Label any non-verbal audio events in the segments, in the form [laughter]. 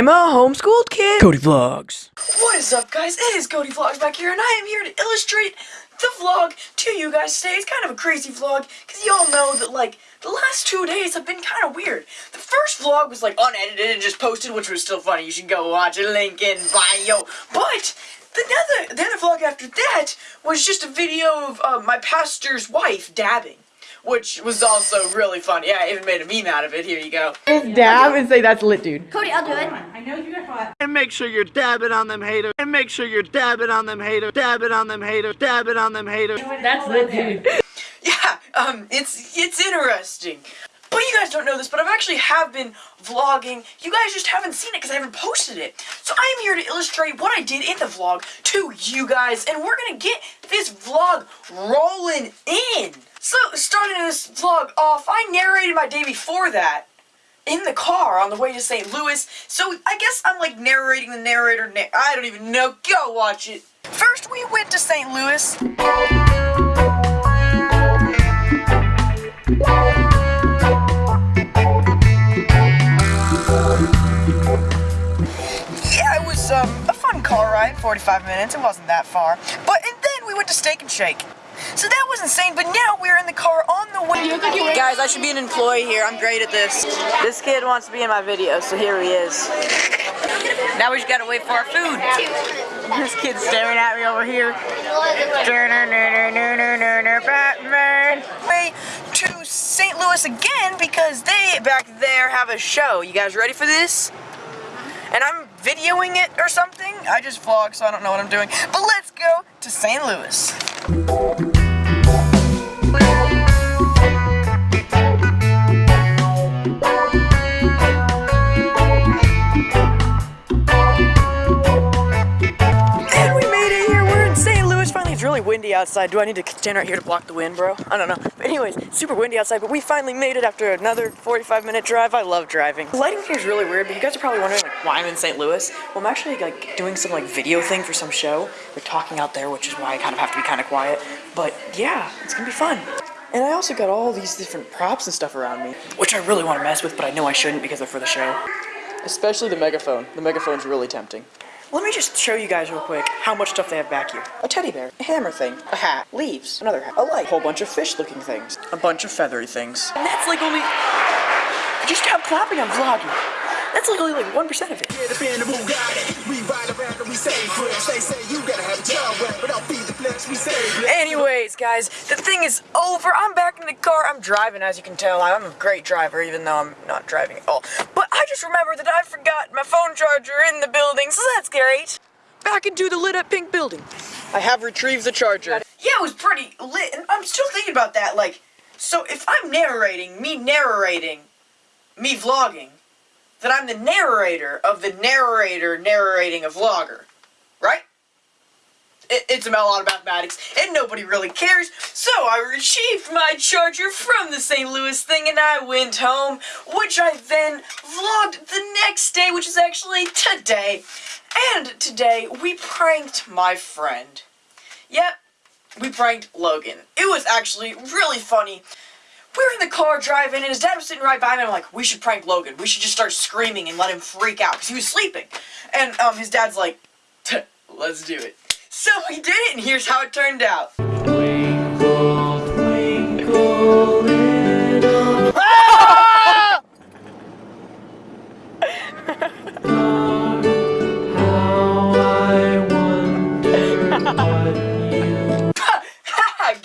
I'm a homeschooled kid. Cody Vlogs. What is up, guys? It is Cody Vlogs back here, and I am here to illustrate the vlog to you guys today. It's kind of a crazy vlog, because y'all know that, like, the last two days have been kind of weird. The first vlog was, like, unedited and just posted, which was still funny. You should go watch it, link in bio. But, the other, the other vlog after that was just a video of uh, my pastor's wife dabbing which was also really funny. Yeah, I even made a meme out of it. Here you go. Just dab and say that's lit, dude. Cody, I'll do it. I know you got hot. And make sure you're dabbing on them haters. And make sure you're dabbing on them haters. Dabbing on them haters. Dabbing on them haters. That's lit, dude. [laughs] Yeah, um, it's it's interesting. But you guys don't know this, but I've actually have been vlogging. You guys just haven't seen it because I haven't posted it. So I am here to illustrate what I did in the vlog to you guys, and we're gonna get this vlog rolling in. So, starting this vlog off, I narrated my day before that in the car on the way to St. Louis. So, I guess I'm like narrating the narrator. Na I don't even know. Go watch it. First, we went to St. Louis. 45 minutes. It wasn't that far. But, and then we went to Steak and Shake. So that was insane, but now we're in the car on the way. Guys, I should be an employee here. I'm great at this. This kid wants to be in my video, so here he is. Now we just gotta wait for our food. This kid's staring at me over here. Batman. Way to St. Louis again because they back there have a show. You guys ready for this? And I'm videoing it or something. I just vlog, so I don't know what I'm doing. But let's go to St. Louis. Really windy outside. Do I need to stand right here to block the wind, bro? I don't know. But anyways, super windy outside, but we finally made it after another 45 minute drive. I love driving. The lighting here is really weird, but you guys are probably wondering like, why I'm in St. Louis. Well, I'm actually like doing some like video thing for some show. We're talking out there, which is why I kind of have to be kind of quiet. But yeah, it's gonna be fun. And I also got all these different props and stuff around me, which I really want to mess with, but I know I shouldn't because they're for the show. Especially the megaphone. The megaphone's really tempting. Let me just show you guys real quick how much stuff they have back here. A teddy bear, a hammer thing, a hat, leaves, another hat, a light, a whole bunch of fish-looking things, a bunch of feathery things. And that's like only... Just stop clapping, I'm vlogging. That's like only like 1% of it. Get up in the Bugatti. We ride around and we say fresh. They say you gotta have a job, but don't feed the flesh. We say flesh. Anyways, guys, the thing is over. I'm back in the car. I'm driving, as you can tell. I'm a great driver, even though I'm not driving at all. But I just remembered that I forgot my phone charger in the building, so that's great. Back into the lit up pink building. I have retrieved the charger. Yeah, it was pretty lit. And I'm still thinking about that. Like, so if I'm narrating, me narrating, me vlogging, that I'm the narrator of the narrator narrating a vlogger, right? It, it's about a lot of mathematics, and nobody really cares. So I retrieved my charger from the St. Louis thing, and I went home, which I then vlogged the next day, which is actually today. And today, we pranked my friend. Yep, we pranked Logan. It was actually really funny. We were in the car driving, and his dad was sitting right by me. I'm like, we should prank Logan. We should just start screaming and let him freak out because he was sleeping. And um, his dad's like, let's do it. So we did it, and here's how it turned out. [laughs]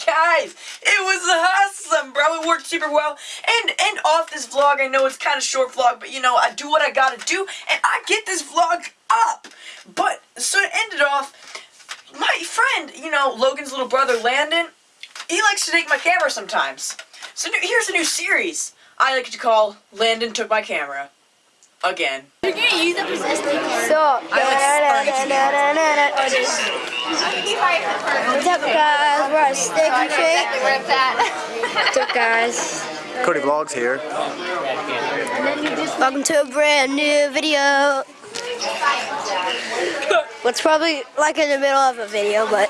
Guys, it was awesome, bro. It worked super well. And and off this vlog, I know it's kind of short vlog, but you know, I do what I gotta do, and I get this vlog up. But so it ended off. My friend, you know, Logan's little brother Landon, he likes to take my camera sometimes. So new, here's a new series I like to call Landon Took My Camera. Again. You're gonna use up his SD card. So, I what's up guys? We're at Steak and Shake. Rip that. What's up guys? Cody Vlogs here. Welcome to a brand new video. [laughs] What's probably like in the middle of a video, but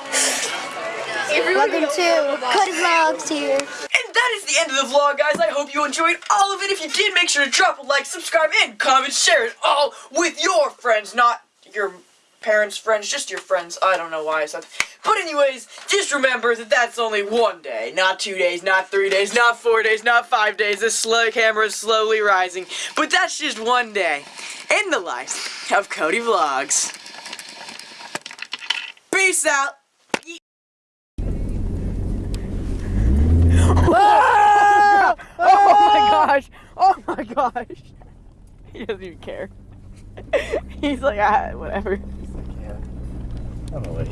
welcome to Cody Vlogs here. And that is the end of the vlog, guys. I hope you enjoyed all of it. If you did, make sure to drop a like, subscribe, and comment, share it all with your friends, not your parents' friends, just your friends. I don't know why I said that. But anyways, just remember that that's only one day, not two days, not three days, not four days, not five days. This slow camera is slowly rising. But that's just one day in the life of Cody Vlogs. Peace out. [laughs] Oh my gosh! Oh my gosh! [laughs] He doesn't even care. [laughs] He's like, ah, whatever. I'm awake.